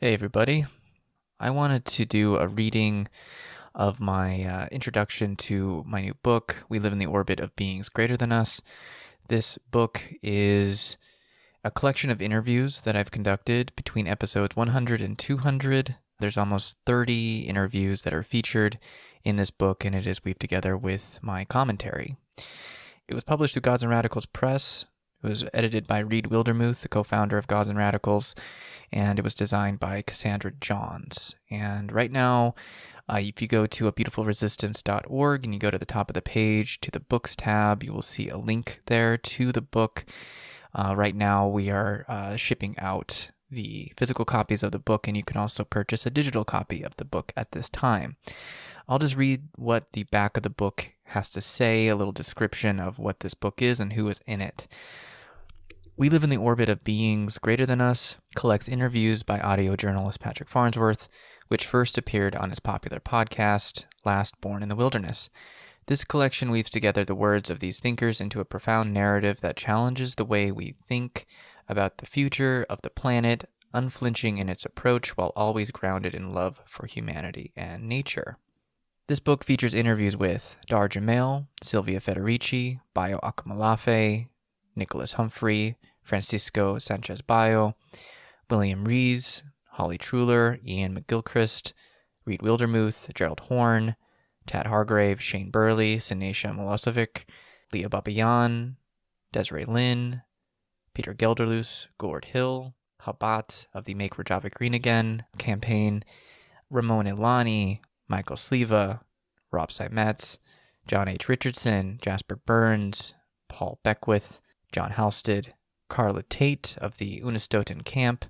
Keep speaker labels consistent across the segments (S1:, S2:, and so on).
S1: Hey, everybody. I wanted to do a reading of my uh, introduction to my new book, We Live in the Orbit of Beings Greater Than Us. This book is a collection of interviews that I've conducted between episodes 100 and 200. There's almost 30 interviews that are featured in this book, and it is weaved together with my commentary. It was published through Gods and Radicals Press. It was edited by Rhyd Wildermuth, the co founder of Gods and Radicals, and it was designed by Cassandra Johns. And right now, uh, if you go to abeautifulresistance.org and you go to the top of the page to the books tab, you will see a link there to the book. Uh, right now, we are uh, shipping out the physical copies of the book, and you can also purchase a digital copy of the book at this time. I'll just read what the back of the book has to say, a little description of what this book is and who is in it. We Live in the Orbit of Beings Greater Than Us collects interviews by audio journalist Patrick Farnsworth, which first appeared on his popular podcast, Last Born in the Wilderness. This collection weaves together the words of these thinkers into a profound narrative that challenges the way we think about the future of the planet, unflinching in its approach while always grounded in love for humanity and nature. This book features interviews with Dahr Jamail, Silvia Federici, Bayo Akomolafe, Nicholas Humphrey, Francisco Sanchez Bayo, William Rees, Holly Truhlar, Iain McGilchrist, Rhyd Wildermuth, Gerald Horne, Tad Hargrave, Shane Burley, Sineisha Milosevic, Leah Babayan, Desiree Lynn, Peter Gelderloos, Gord Hill, Habat of the Make Rojava Green Again campaign, Ramon Ilani, Michael Sleva, Rob Simetz, John H. Richardson, Jasper Burns, Paul Beckwith, John Halstead, Karla Tait of the Unist'ot'en Camp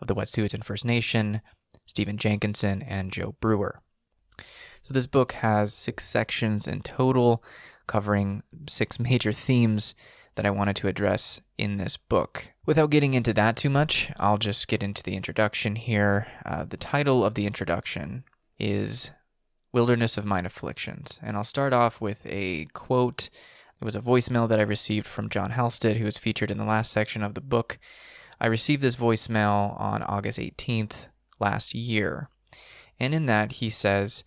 S1: of the Wet'suwet'en First Nation, Stephen Jenkinson, and Joe Brewer. So this book has six sections in total, covering six major themes that I wanted to address in this book. Without getting into that too much, I'll just get into the introduction here. Uh, the title of the introduction is Wilderness of Mine Afflictions, and I'll start off with a quote it was a voicemail that I received from John Halstead, who was featured in the last section of the book. I received this voicemail on August 18th last year. And in that, he says,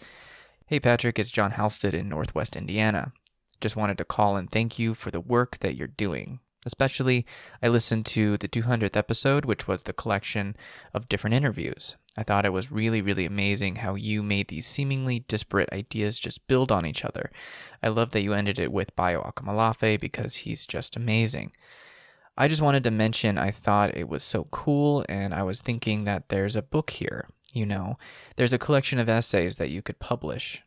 S1: Hey Patrick, it's John Halstead in Northwest Indiana. Just wanted to call and thank you for the work that you're doing. Especially, I listened to the 200th episode, which was the collection of different interviews. I thought it was really, really amazing how you made these seemingly disparate ideas just build on each other. I love that you ended it with Bayo Akomolafe because he's just amazing. I just wanted to mention I thought it was so cool, and I was thinking that there's a book here. You know, there's a collection of essays that you could publish.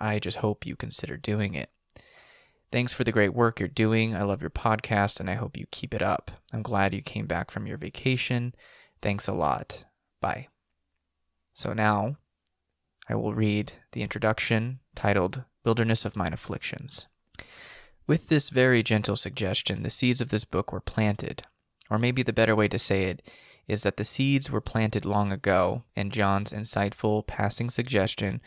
S1: I just hope you consider doing it. Thanks for the great work you're doing. I love your podcast and I hope you keep it up. I'm glad you came back from your vacation. Thanks a lot. Bye. So now I will read the introduction titled Wilderness of Mine Afflictions. With this very gentle suggestion, the seeds of this book were planted. Or maybe the better way to say it is that the seeds were planted long ago, and John's insightful passing suggestion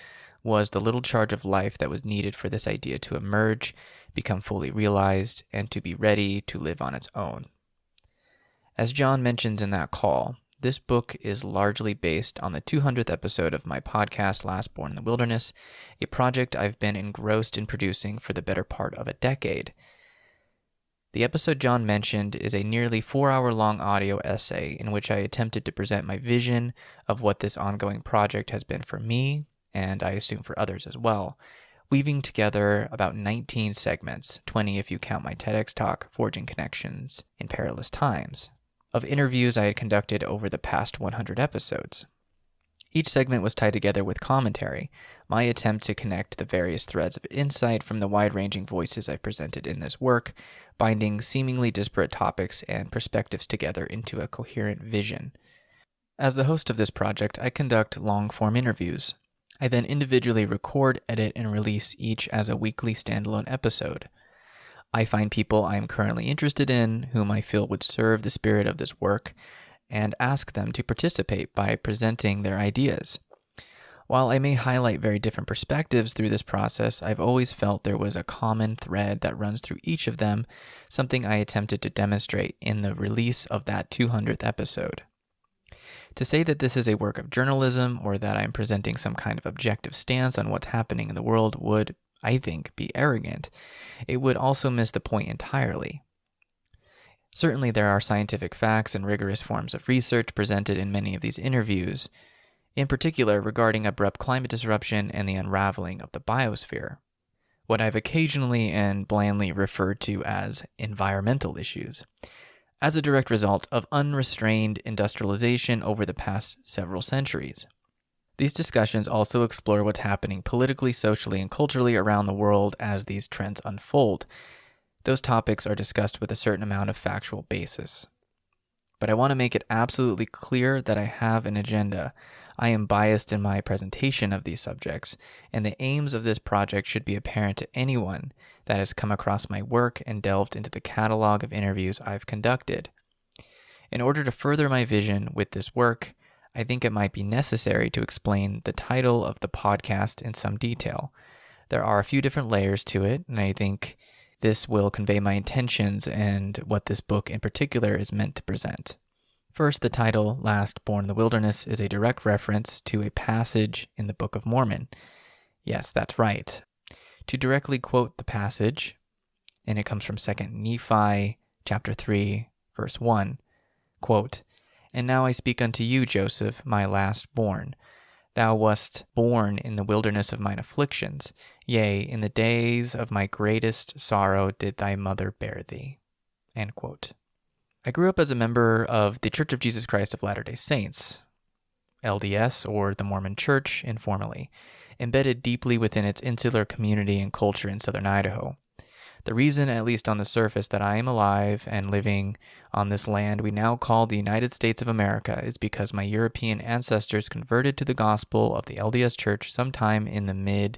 S1: was the little charge of life that was needed for this idea to emerge become fully realized, and to be ready to live on its own. As John mentions in that call, this book is largely based on the 200th episode of my podcast, Last Born in the Wilderness, a project I've been engrossed in producing for the better part of a decade. The episode John mentioned is a nearly four hour long audio essay in which I attempted to present my vision of what this ongoing project has been for me, and I assume for others as well, weaving together about 19 segments, 20 if you count my TEDx talk, Forging Connections in Perilous Times, of interviews I had conducted over the past 100 episodes. Each segment was tied together with commentary, my attempt to connect the various threads of insight from the wide ranging voices I presented in this work, binding seemingly disparate topics and perspectives together into a coherent vision. As the host of this project, I conduct long form interviews, I then individually record, edit, and release each as a weekly standalone episode. I find people I am currently interested in, whom I feel would serve the spirit of this work, and ask them to participate by presenting their ideas. While I may highlight very different perspectives through this process, I've always felt there was a common thread that runs through each of them, something I attempted to demonstrate in the release of that 200th episode. To say that this is a work of journalism or that I'm presenting some kind of objective stance on what's happening in the world would, I think, be arrogant. It would also miss the point entirely. Certainly, there are scientific facts and rigorous forms of research presented in many of these interviews, in particular regarding abrupt climate disruption and the unraveling of the biosphere, what I've occasionally and blandly referred to as environmental issues, as a direct result of unrestrained industrialization over the past several centuries. These discussions also explore what's happening politically, socially, and culturally around the world as these trends unfold. Those topics are discussed with a certain amount of factual basis. But I want to make it absolutely clear that I have an agenda. I am biased in my presentation of these subjects, and the aims of this project should be apparent to anyone that has come across my work and delved into the catalog of interviews I've conducted. In order to further my vision with this work, I think it might be necessary to explain the title of the podcast in some detail. There are a few different layers to it, and I think this will convey my intentions and what this book in particular is meant to present. First, the title, Last Born in the Wilderness, is a direct reference to a passage in the Book of Mormon. Yes, that's right. To directly quote the passage, and it comes from 2 Nephi chapter 3, verse 1, quote, and now I speak unto you, Joseph, my last born. Thou wast born in the wilderness of mine afflictions. Yea, in the days of my greatest sorrow did thy mother bear thee. I grew up as a member of the Church of Jesus Christ of Latter day Saints, LDS, or the Mormon Church informally, embedded deeply within its insular community and culture in southern Idaho. The reason, at least on the surface, that I am alive and living on this land we now call the United States of America is because my European ancestors converted to the gospel of the LDS Church sometime in the mid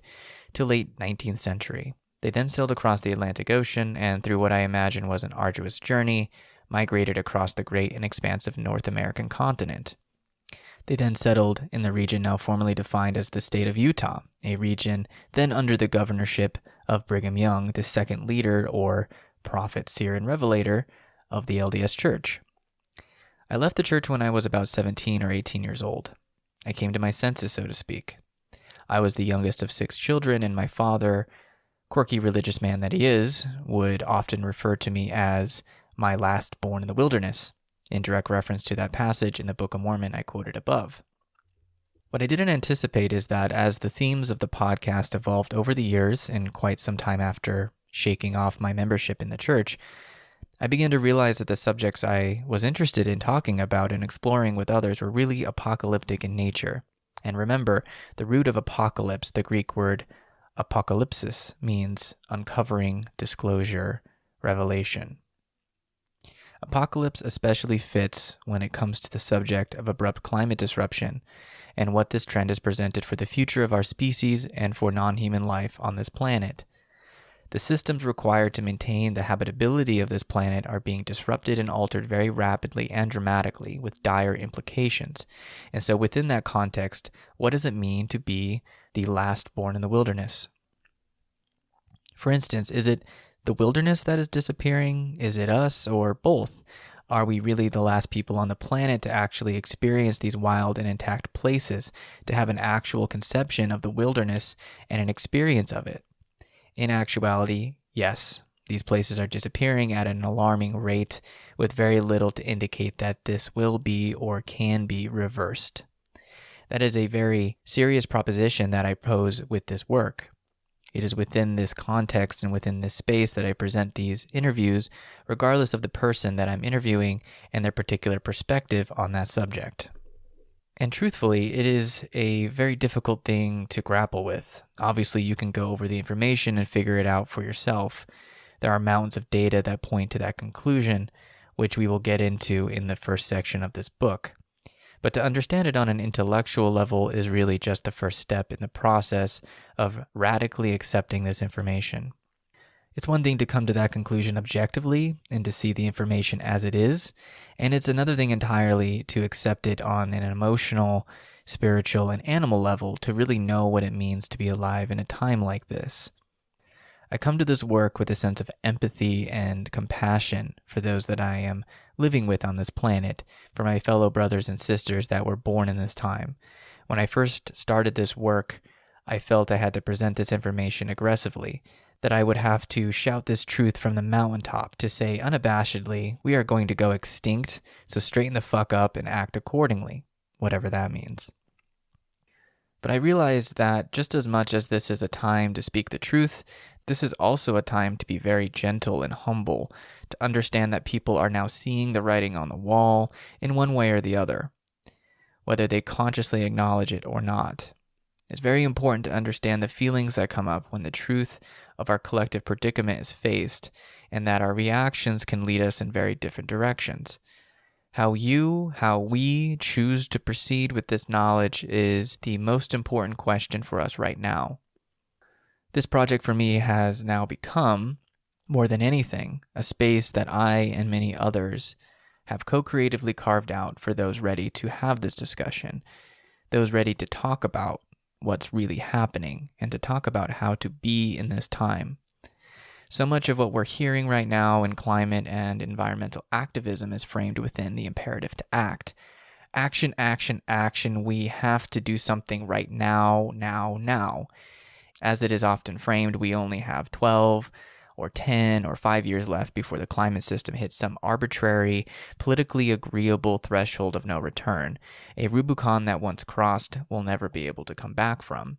S1: to late 19th century. They then sailed across the Atlantic Ocean and, through what I imagine was an arduous journey, migrated across the great and expansive North American continent. They then settled in the region now formally defined as the state of Utah, a region then under the governorship of Brigham Young, the second leader or prophet, seer, and revelator of the LDS Church. I left the church when I was about 17 or 18 years old. I came to my senses, so to speak. I was the youngest of six children, and my father, quirky religious man that he is, would often refer to me as my last born in the wilderness in direct reference to that passage in the Book of Mormon I quoted above. What I didn't anticipate is that as the themes of the podcast evolved over the years and quite some time after shaking off my membership in the church, I began to realize that the subjects I was interested in talking about and exploring with others were really apocalyptic in nature. And remember, the root of apocalypse, the Greek word apocalypsis, means uncovering, disclosure, revelation. Apocalypse especially fits when it comes to the subject of abrupt climate disruption and what this trend has presented for the future of our species and for non human life on this planet. The systems required to maintain the habitability of this planet are being disrupted and altered very rapidly and dramatically with dire implications. And so, within that context, what does it mean to be the last born in the wilderness? For instance, is it the wilderness that is disappearing? Is it us or both? Are we really the last people on the planet to actually experience these wild and intact places, to have an actual conception of the wilderness and an experience of it? In actuality, yes, these places are disappearing at an alarming rate with very little to indicate that this will be or can be reversed. That is a very serious proposition that I pose with this work. It is within this context and within this space that I present these interviews, regardless of the person that I'm interviewing and their particular perspective on that subject. And truthfully, it is a very difficult thing to grapple with. Obviously, you can go over the information and figure it out for yourself. There are mountains of data that point to that conclusion, which we will get into in the first section of this book. But to understand it on an intellectual level is really just the first step in the process of radically accepting this information. It's one thing to come to that conclusion objectively and to see the information as it is, and it's another thing entirely to accept it on an emotional, spiritual, and animal level to really know what it means to be alive in a time like this. I come to this work with a sense of empathy and compassion for those that I am living with on this planet, for my fellow brothers and sisters that were born in this time. When I first started this work, I felt I had to present this information aggressively, that I would have to shout this truth from the mountaintop to say unabashedly, we are going to go extinct, so straighten the fuck up and act accordingly, whatever that means. But I realized that just as much as this is a time to speak the truth, this is also a time to be very gentle and humble, to understand that people are now seeing the writing on the wall in one way or the other, whether they consciously acknowledge it or not. It's very important to understand the feelings that come up when the truth of our collective predicament is faced, and that our reactions can lead us in very different directions. How you, how we choose to proceed with this knowledge is the most important question for us right now. This project for me has now become, more than anything, a space that I and many others have co creatively carved out for those ready to have this discussion, those ready to talk about what's really happening and to talk about how to be in this time. So much of what we're hearing right now in climate and environmental activism is framed within the imperative to act. Action, action, action. We have to do something right now, now, now. As it is often framed, we only have 12 or 10 or 5 years left before the climate system hits some arbitrary, politically agreeable threshold of no return, a Rubicon that once crossed will never be able to come back from.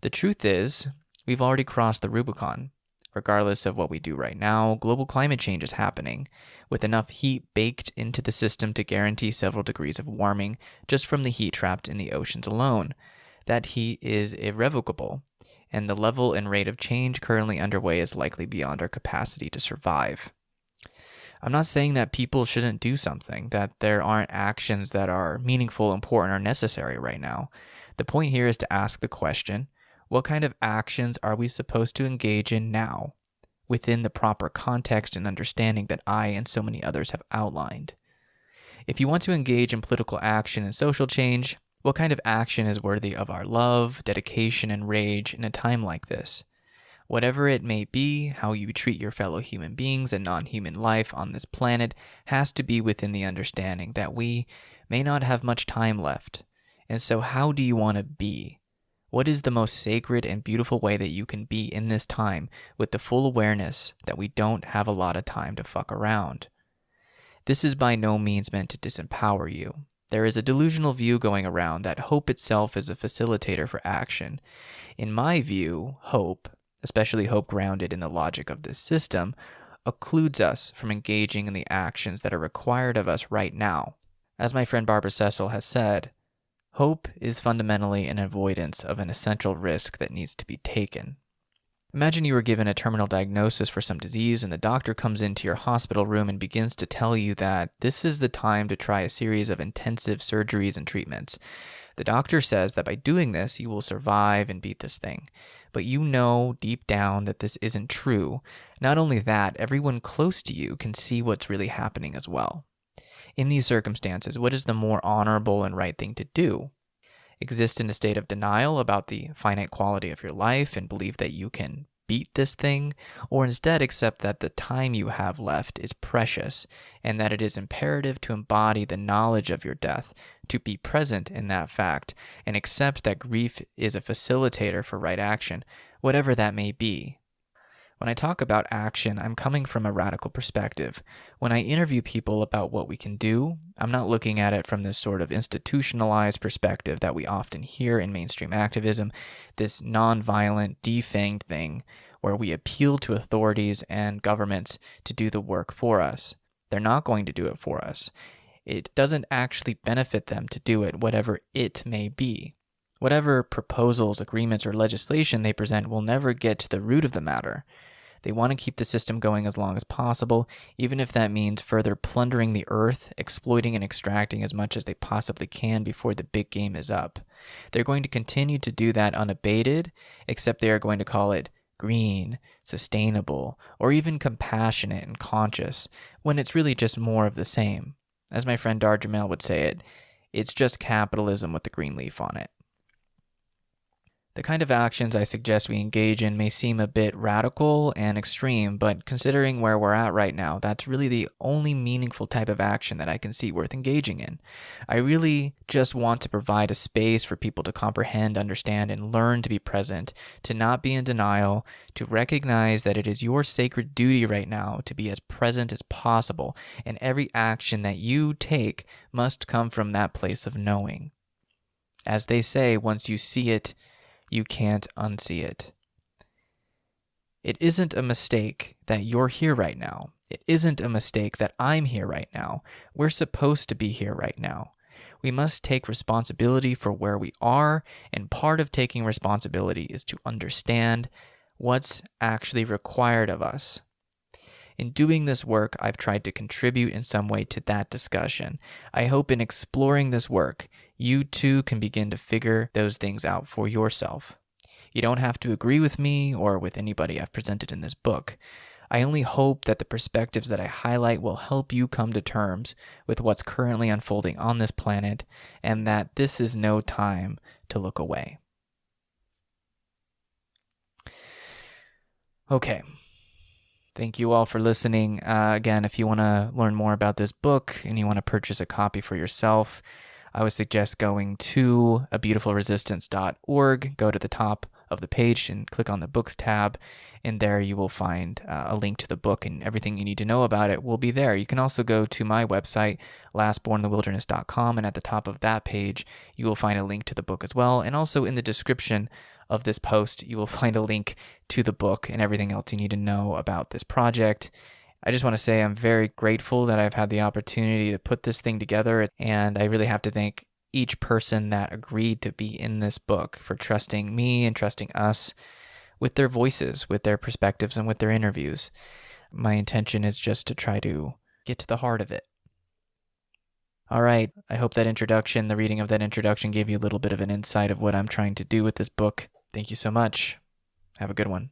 S1: The truth is, we've already crossed the Rubicon. Regardless of what we do right now, global climate change is happening, with enough heat baked into the system to guarantee several degrees of warming just from the heat trapped in the oceans alone. That heat is irrevocable, and the level and rate of change currently underway is likely beyond our capacity to survive. I'm not saying that people shouldn't do something, that there aren't actions that are meaningful, important, or necessary right now. The point here is to ask the question what kind of actions are we supposed to engage in now within the proper context and understanding that I and so many others have outlined? If you want to engage in political action and social change, what kind of action is worthy of our love, dedication, and rage in a time like this? Whatever it may be, how you treat your fellow human beings and non human life on this planet has to be within the understanding that we may not have much time left. And so, how do you want to be? What is the most sacred and beautiful way that you can be in this time with the full awareness that we don't have a lot of time to fuck around? This is by no means meant to disempower you. There is a delusional view going around that hope itself is a facilitator for action. In my view, hope, especially hope grounded in the logic of this system, occludes us from engaging in the actions that are required of us right now. As my friend Barbara Cecil has said, Hope is fundamentally an avoidance of an essential risk that needs to be taken. Imagine you were given a terminal diagnosis for some disease, and the doctor comes into your hospital room and begins to tell you that this is the time to try a series of intensive surgeries and treatments. The doctor says that by doing this, you will survive and beat this thing. But you know deep down that this isn't true. Not only that, everyone close to you can see what's really happening as well. In these circumstances, what is the more honorable and right thing to do? Exist in a state of denial about the finite quality of your life and believe that you can beat this thing, or instead accept that the time you have left is precious and that it is imperative to embody the knowledge of your death, to be present in that fact, and accept that grief is a facilitator for right action, whatever that may be. When I talk about action, I'm coming from a radical perspective. When I interview people about what we can do, I'm not looking at it from this sort of institutionalized perspective that we often hear in mainstream activism, this nonviolent, defanged thing where we appeal to authorities and governments to do the work for us. They're not going to do it for us. It doesn't actually benefit them to do it, whatever it may be. Whatever proposals, agreements, or legislation they present will never get to the root of the matter. They want to keep the system going as long as possible, even if that means further plundering the earth, exploiting and extracting as much as they possibly can before the big game is up. They're going to continue to do that unabated, except they are going to call it green, sustainable, or even compassionate and conscious, when it's really just more of the same. As my friend Dahr Jamail would say it, it's just capitalism with the green leaf on it. The kind of actions I suggest we engage in may seem a bit radical and extreme, but considering where we're at right now, that's really the only meaningful type of action that I can see worth engaging in. I really just want to provide a space for people to comprehend, understand, and learn to be present, to not be in denial, to recognize that it is your sacred duty right now to be as present as possible, and every action that you take must come from that place of knowing. As they say, once you see it, you can't unsee it. It isn't a mistake that you're here right now. It isn't a mistake that I'm here right now. We're supposed to be here right now. We must take responsibility for where we are, and part of taking responsibility is to understand what's actually required of us. In doing this work, I've tried to contribute in some way to that discussion. I hope in exploring this work, you too can begin to figure those things out for yourself. You don't have to agree with me or with anybody I've presented in this book. I only hope that the perspectives that I highlight will help you come to terms with what's currently unfolding on this planet and that this is no time to look away. Okay, Thank you all for listening. Uh, again, if you want to learn more about this book and you want to purchase a copy for yourself, I would suggest going to a beautifulresistance.org. Go to the top of the page and click on the books tab. And there you will find uh, a link to the book and everything you need to know about it will be there. You can also go to my website, lastbornthewilderness.com, And at the top of that page, you will find a link to the book as well. And also in the description, of this post, you will find a link to the book and everything else you need to know about this project. I just want to say I'm very grateful that I've had the opportunity to put this thing together, and I really have to thank each person that agreed to be in this book for trusting me and trusting us with their voices, with their perspectives, and with their interviews. My intention is just to try to get to the heart of it. All right. I hope that introduction, the reading of that introduction, gave you a little bit of an insight of what I'm trying to do with this book. Thank you so much. Have a good one.